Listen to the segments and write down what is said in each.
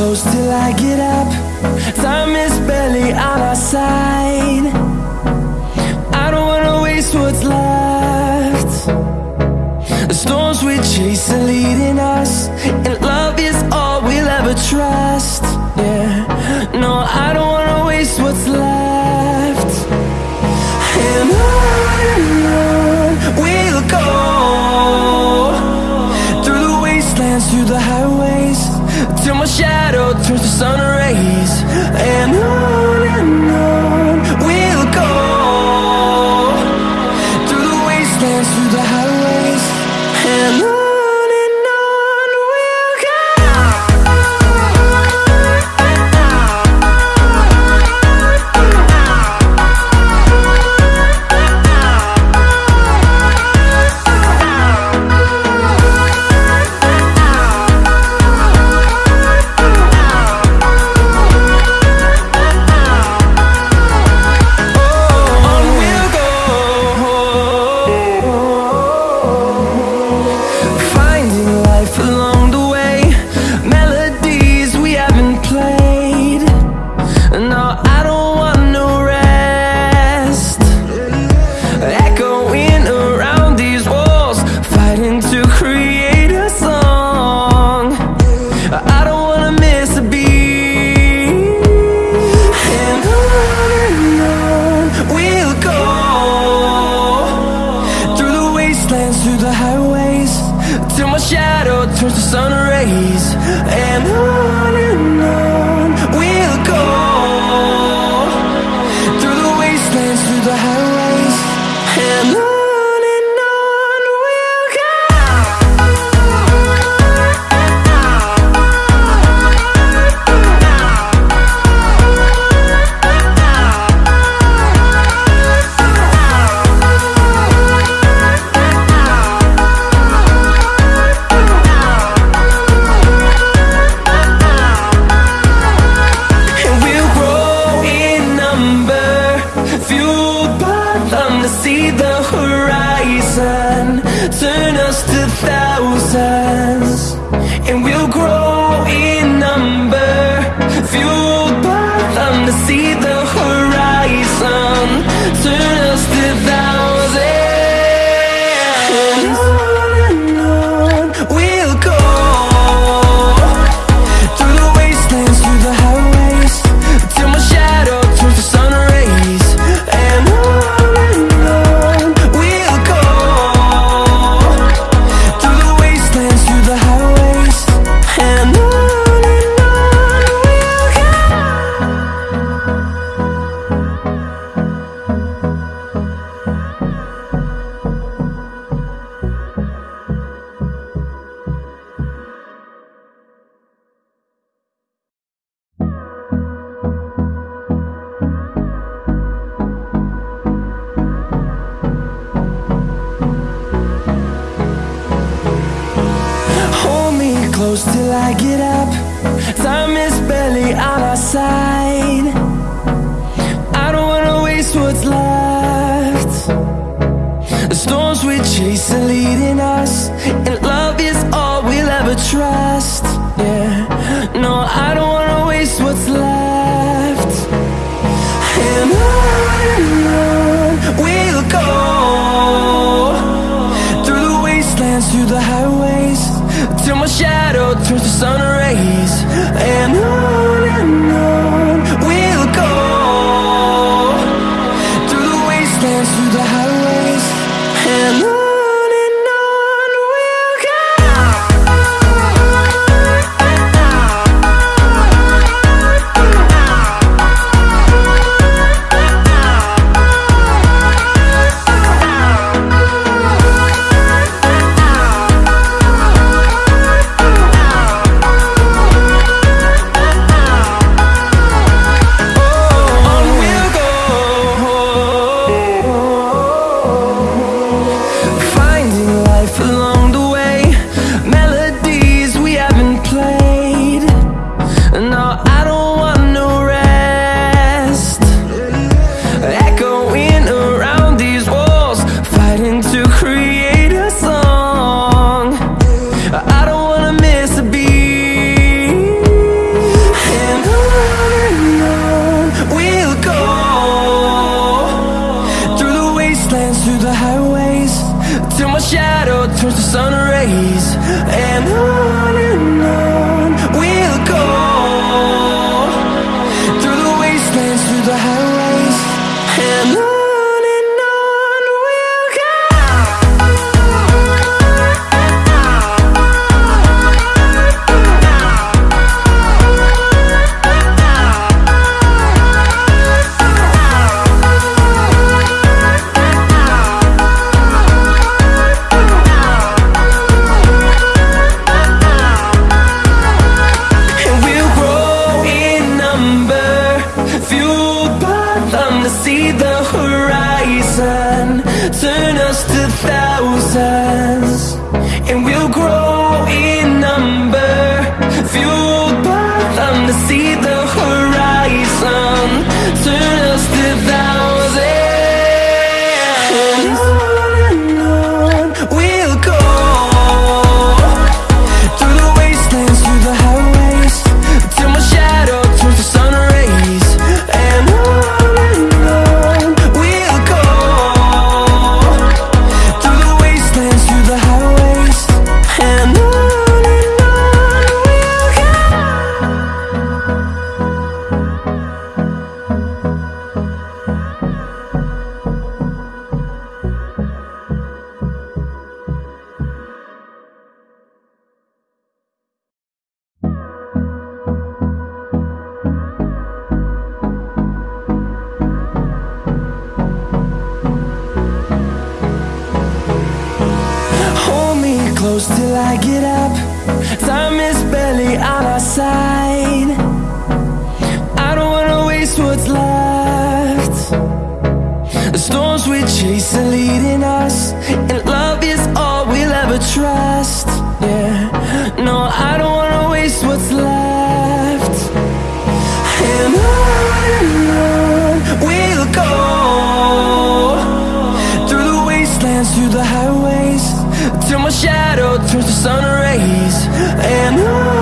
close till I get up. Time is barely on our side. storms we chase are leading us And love is all we'll ever trust. Yeah, no, I don't wanna waste what's left. And on we'll go. Through the wastelands, through the highways Till my shadow turns to sun rays. And on To the highways Till my shadow turns to sun rays. And on close till I get up. Time is barely on our side. I don't wanna waste what's left. The storms we chase are leading us And love is all we'll ever trust. number Fueled by them to see the horizon Turn us to thousands And we'll grow. shadow turns to sun rays. And I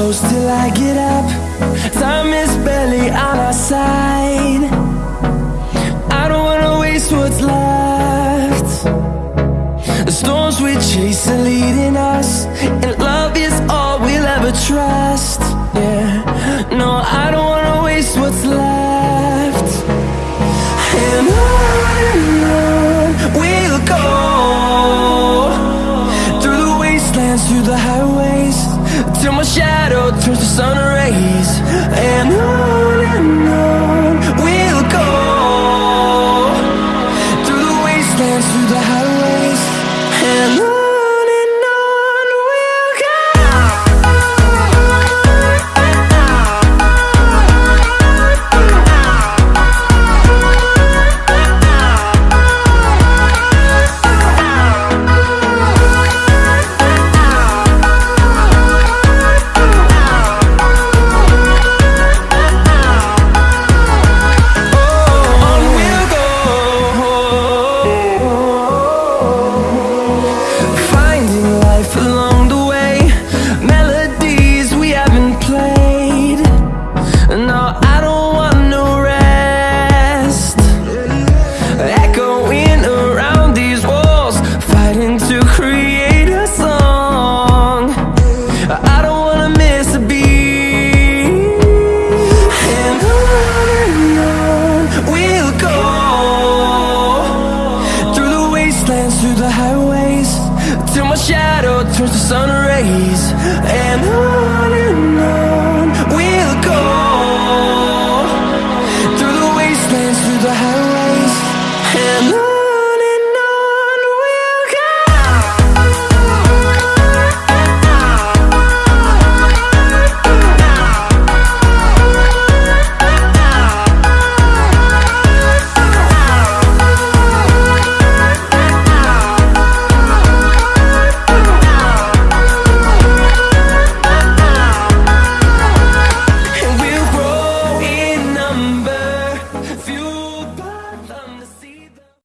close till I get up. Time is barely on our side. I don't wanna waste what's left. The storms we chase are leading us And love is all we'll ever trust. Yeah, no, I don't wanna waste what's left.